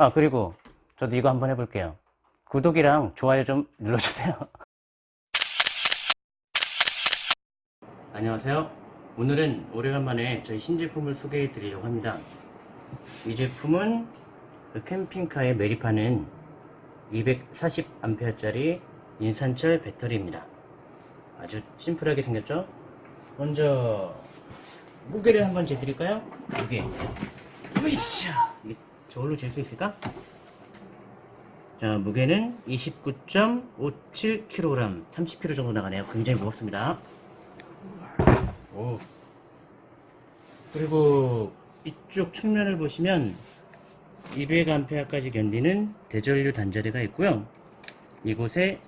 아 그리고 저도 이거 한번 해볼게요. 구독이랑 좋아요 좀 눌러주세요. 안녕하세요. 오늘은 오래간만에 저희 신제품을 소개해 드리려고 합니다. 이 제품은 그 캠핑카에 매립하는 240A짜리 인산철 배터리입니다. 아주 심플하게 생겼죠? 먼저 무게를 한번 재드릴까요? 무게. 으이샤 저걸로 잴 수 있을까? 자 무게는 29.57kg 30kg 정도 나가네요. 굉장히 무겁습니다. 오. 그리고 이쪽 측면을 보시면 200A까지 견디는 대전류 단자대가 있고요. 이곳에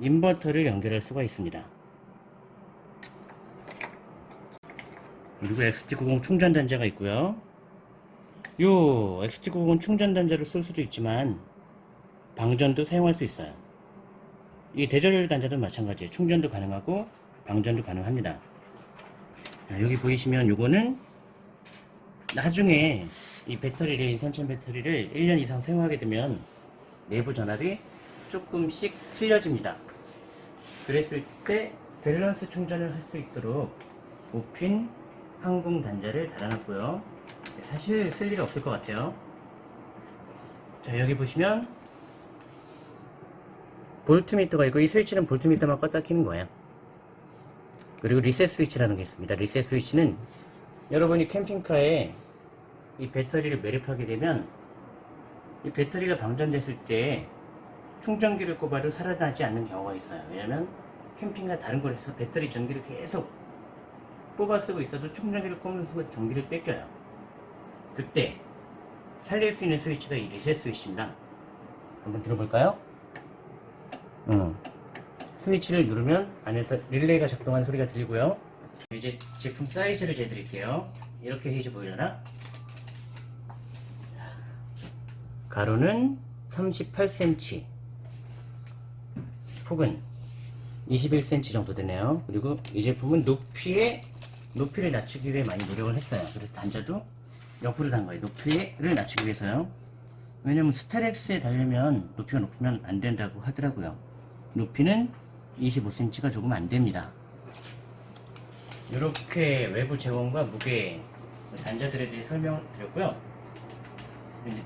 인버터를 연결할 수가 있습니다. 그리고 XT90 충전 단자가 있고요 요 XT90 충전 단자를 쓸 수도 있지만 방전도 사용할 수 있어요. 이 대전열 단자도 마찬가지예요. 충전도 가능하고 방전도 가능합니다. 자, 여기 보이시면 요거는 나중에 이 배터리를 인산철 배터리를 1년 이상 사용하게 되면 내부 전압이 조금씩 틀려집니다. 그랬을 때 밸런스 충전을 할 수 있도록 5핀 항공 단자를 달아놨고요 사실 쓸 일 없을 것 같아요. 자 여기 보시면 볼트미터가 있고 이 스위치는 볼트미터만 껐다 키는 거예요. 그리고 리셋 스위치라는 게 있습니다. 리셋 스위치는 여러분이 캠핑카에 이 배터리를 매립하게 되면 이 배터리가 방전됐을 때 충전기를 꼽아도 살아나지 않는 경우가 있어요. 왜냐면 캠핑과 다른 곳에서 배터리 전기를 계속 뽑아 쓰고 있어도 충전기를 꼽는 순간 전기를 뺏겨요 그때 살릴 수 있는 스위치가 이 리셋 스위치입니다 한번 들어볼까요? 음. 스위치를 누르면 안에서 릴레이가 작동하는 소리가 들리고요 이제 제품 사이즈를 재드릴게요 이렇게 헤이즈 보이려나? 가로는 38cm 폭은 21cm 정도 되네요 그리고 이 제품은 높이에 높이를 낮추기 위해 많이 노력을 했어요 그래서 단자도 옆으로 단 거예요. 높이를 낮추기 위해서요. 왜냐면 스타렉스에 달려면 높이가 높으면 안 된다고 하더라고요. 높이는 25cm가 조금 안 됩니다. 이렇게 외부 재원과 무게 단자들에 대해 설명을 드렸고요.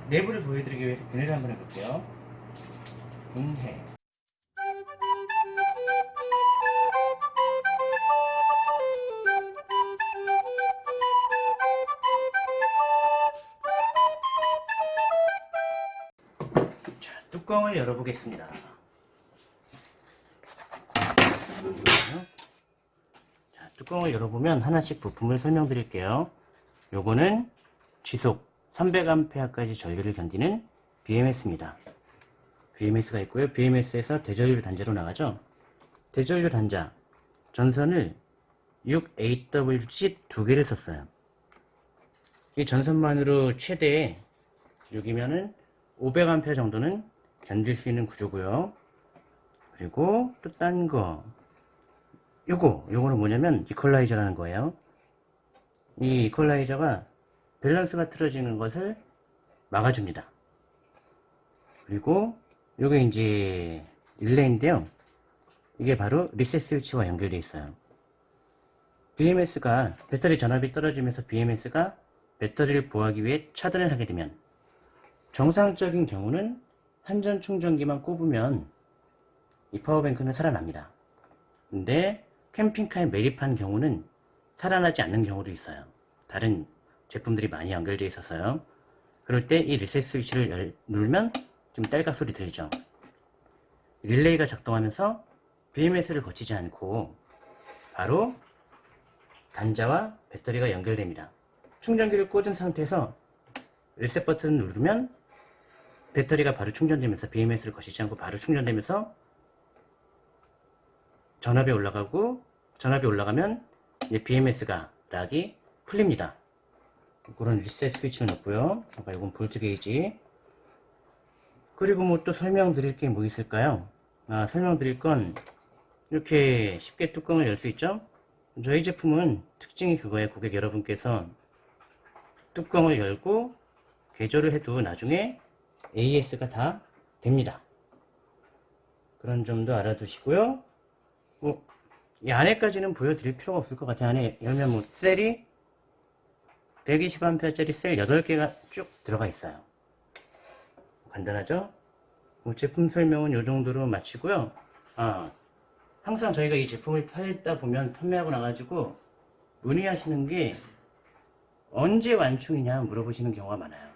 내부를 보여드리기 위해서 분해를 한번 해볼게요. 분해 뚜껑을 열어보겠습니다 자, 뚜껑을 열어보면 하나씩 부품을 설명드릴게요 요거는 지속 300A까지 전류를 견디는 BMS입니다. BMS가 있고요. BMS에서 대전류 단자로 나가죠. 대전류 단자 전선을 6AWG 두 개를 썼어요. 이 전선만으로 최대 6이면은 500A 정도는 견딜 수 있는 구조고요. 그리고 또 딴 거. 요거, 요거는 뭐냐면 이퀄라이저라는 거예요. 이 이퀄라이저가 밸런스가 틀어지는 것을 막아줍니다. 그리고 요게 이제 릴레이인데요. 이게 바로 리셋 스위치와 연결되어 있어요. BMS가 배터리 전압이 떨어지면서 BMS가 배터리를 보호하기 위해 차단을 하게 되면 정상적인 경우는 한전 충전기만 꼽으면 이 파워뱅크는 살아납니다. 근데 캠핑카에 매립한 경우는 살아나지 않는 경우도 있어요. 다른 제품들이 많이 연결되어 있었어요. 그럴 때 이 리셋 스위치를 열, 누르면 좀 딸깍 소리 들리죠. 릴레이가 작동하면서 BMS를 거치지 않고 바로 단자와 배터리가 연결됩니다. 충전기를 꽂은 상태에서 리셋 버튼을 누르면 배터리가 바로 충전되면서 BMS를 거치지 않고 바로 충전되면서 전압이 올라가고 전압이 올라가면 BMS가 락이 풀립니다. 그런 리셋 스위치를 넣고요. 아까 이건 볼트 게이지. 그리고 뭐 또 설명드릴 게 뭐 있을까요? 아, 설명드릴 건 이렇게 쉽게 뚜껑을 열 수 있죠? 저희 제품은 특징이 그거예요. 고객 여러분께서 뚜껑을 열고 개조를 해도 나중에 AS가 다 됩니다. 그런 점도 알아두시고요. 뭐, 이 안에까지는 보여드릴 필요가 없을 것 같아요. 안에 열면 뭐, 셀이 120A짜리 셀 8개가 쭉 들어가 있어요. 간단하죠? 뭐 제품 설명은 이 정도로 마치고요. 아, 항상 저희가 이 제품을 팔다 보면 판매하고 나가지고 문의하시는 게 언제 완충이냐 물어보시는 경우가 많아요.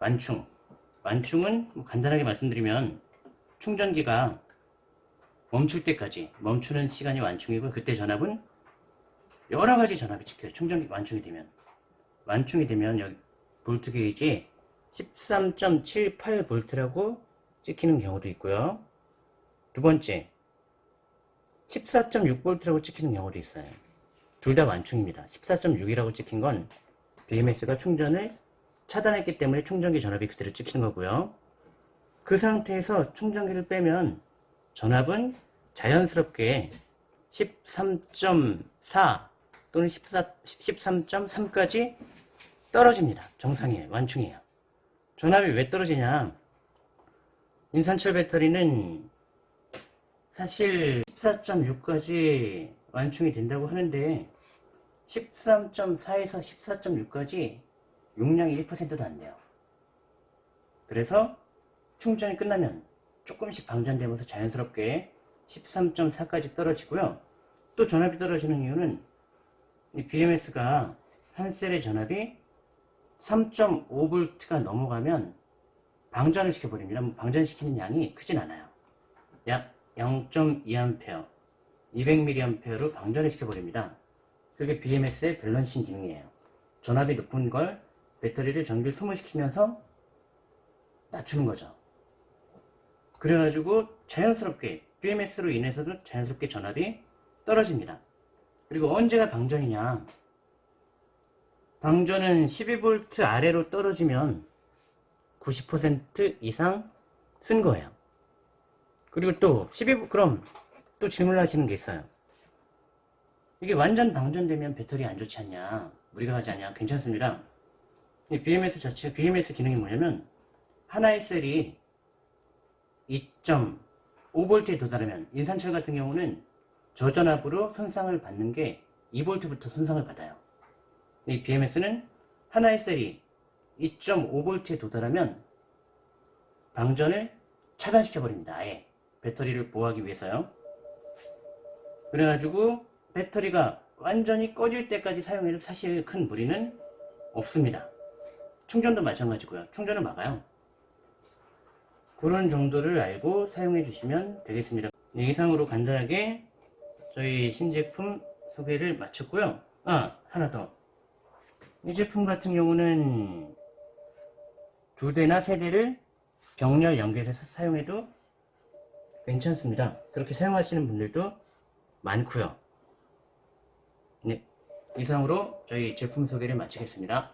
완충. 완충은 뭐 간단하게 말씀드리면 충전기가 멈출 때까지 멈추는 시간이 완충이고 그때 전압은 여러 가지 전압이 찍혀요. 충전기 완충이 되면 완충이 되면 여기 볼트 게이지 13.78V라고 찍히는 경우도 있고요. 두 번째 14.6V라고 찍히는 경우도 있어요. 둘 다 완충입니다. 14.6이라고 찍힌 건 BMS가 충전을 차단했기 때문에 충전기 전압이 그대로 찍히는 거고요. 그 상태에서 충전기를 빼면 전압은 자연스럽게 13.4 또는 14, 13.3까지 떨어집니다. 정상이에요. 완충이에요. 전압이 왜 떨어지냐? 인산철 배터리는 사실 14.6까지 완충이 된다고 하는데 13.4에서 14.6까지 용량이 1%도 안 돼요. 그래서 충전이 끝나면 조금씩 방전되면서 자연스럽게 13.4까지 떨어지고요. 또 전압이 떨어지는 이유는 이 BMS가 한 셀의 전압이 3.5V가 넘어가면 방전을 시켜버립니다. 뭐 방전시키는 양이 크진 않아요. 약 0.2A, 200mAh로 방전을 시켜버립니다. 그게 BMS의 밸런싱 기능이에요. 전압이 높은 걸 배터리를 전기를 소모시키면서 낮추는 거죠. 그래가지고 자연스럽게 BMS로 인해서도 자연스럽게 전압이 떨어집니다. 그리고 언제가 방전이냐? 방전은 12V 아래로 떨어지면 90% 이상 쓴 거예요. 그리고 또 12V 그럼 또 질문을 하시는 게 있어요. 이게 완전 방전되면 배터리 안 좋지 않냐? 무리가 가지 않냐? 괜찮습니다. 이 BMS 자체 BMS 기능이 뭐냐면 하나의 셀이 2.5V에 도달하면 인산철 같은 경우는 저전압으로 손상을 받는 게 2V부터 손상을 받아요. 이 BMS는 하나의 셀이 2.5V에 도달하면 방전을 차단시켜 버립니다. 아예 배터리를 보호하기 위해서요. 그래가지고 배터리가 완전히 꺼질 때까지 사용해도 사실 큰 무리는 없습니다. 충전도 마찬가지고요. 충전을 막아요. 그런 정도를 알고 사용해 주시면 되겠습니다. 네, 이상으로 간단하게 저희 신제품 소개를 마쳤고요. 아, 하나 더. 이 제품 같은 경우는 두 대나 세 대를 병렬 연결해서 사용해도 괜찮습니다. 그렇게 사용하시는 분들도 많고요. 네, 이상으로 저희 제품 소개를 마치겠습니다.